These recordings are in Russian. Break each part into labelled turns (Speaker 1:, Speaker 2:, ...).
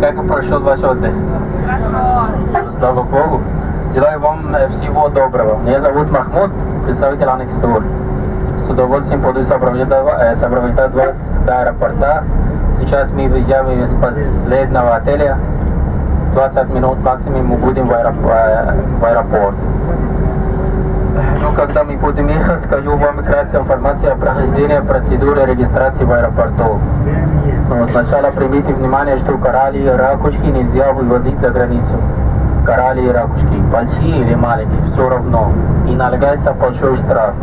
Speaker 1: Как прошел ваш отдых? Слава Богу. Желаю вам э, всего доброго. Меня зовут Махмуд, представитель Анекс Тур. С удовольствием буду э, сопровождать вас до аэропорта. Сейчас мы выезжаем из последнего отеля. 20 минут максимум мы будем в, э, аэропорт. Ну, когда мы ехать, скажу вам краткая информация о прохождении процедуры регистрации в аэропорту. Но сначала примите внимание, что коралли и ракушки нельзя вывозить за границу. Коралли и ракушки, большие или маленькие, все равно. И налагается большой штраф.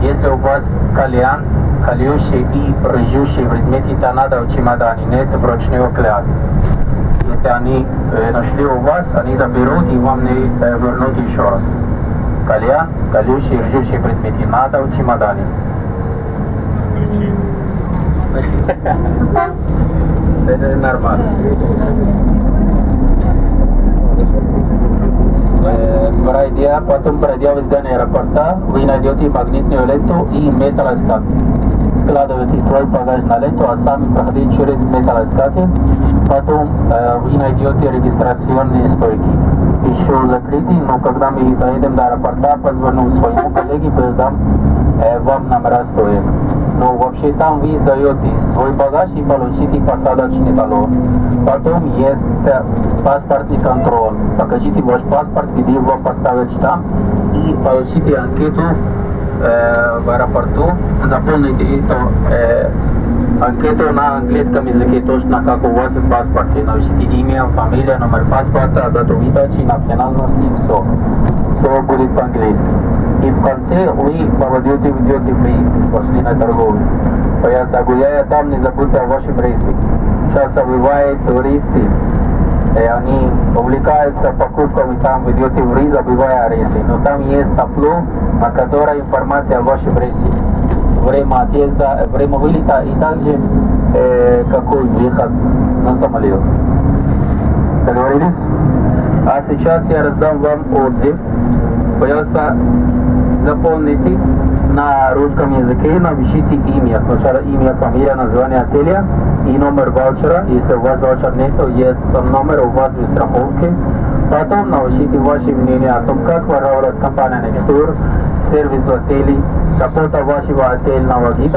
Speaker 1: Если у вас кальян, колющий и рыжущий предметы торнадо в чемодане, нет вручную кляды. Если они э, нашли у вас, они заберут и вам не э, вернут еще раз. Кальян, колющий и рыжущий предметы надо в чемодане. Это нормально. Э, Пройдя, потом пройдя в здание аэропорта, вы найдете магнитную ленту и металлоискатель. Складывайте свой багаж на ленту, а сами проходите через металлоискатель. Потом э, вы найдете регистрационные стойки. Еще закрыты, но когда мы доедем до аэропорта, позвоню своему коллеге, передам э, вам номера стоек. Но вообще там вы сдаете свой багаж и получите посадочный талон. Потом есть э, паспортный контроль. Покажите ваш паспорт, где вам поставят штамп и получите анкету э, в аэропорту. Заполните эту э, анкету на английском языке, точно как у вас в паспорте. Напишите имя, фамилия, номер паспорта, дату выдачи, национальности, все. Все будет по-английски. И в конце вы попадете в duty free, бесплатной торговлю. То я загуляя там, не забудьте о вашем рейсе. Часто бывает туристы, и они увлекаются покупками там в duty free, забывая рейсы. Но там есть табло, на которой информация о вашем рейсе. Время отъезда, время вылета и также э, какой выход на самолет. Договорились? А сейчас я раздам вам отзыв. Пожалуйста, заполните на русском языке, напишите имя. Сначала имя, фамилия, название отеля и номер ваучера. Если у вас ваучер нет, то есть сам номер у вас в страховке. Потом напишите ваше мнение о том, как воровалась компания Nextour, ಸೇರ್ವಿಸುವ ಕೇಳಿ ಕಪೋಟ ಸೇರಿಸುವ ಕೇಳಿ ನಾವು ತೇಲ್ನವಗೀತ